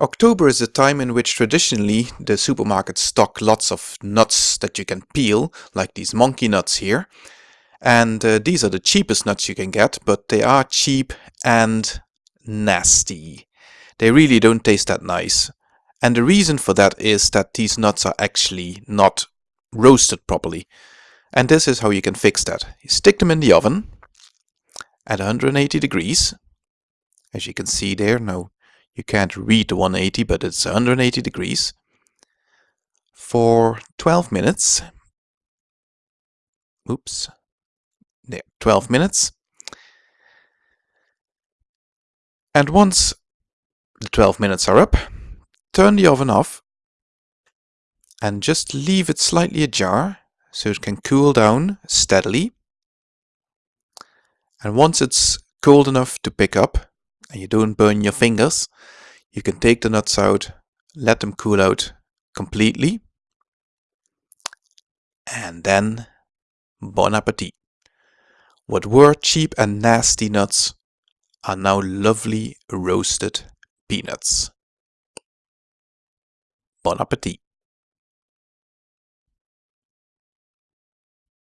October is a time in which traditionally the supermarkets stock lots of nuts that you can peel, like these monkey nuts here. And uh, these are the cheapest nuts you can get, but they are cheap and nasty. They really don't taste that nice. And the reason for that is that these nuts are actually not roasted properly. And this is how you can fix that. You stick them in the oven at 180 degrees. As you can see there, now you can't read the 180, but it's 180 degrees for 12 minutes. Oops. There, 12 minutes. And once the 12 minutes are up, turn the oven off and just leave it slightly ajar so it can cool down steadily. And once it's cold enough to pick up, and you don't burn your fingers, you can take the nuts out, let them cool out completely, and then bon appetit. What were cheap and nasty nuts are now lovely roasted peanuts. Bon appetit.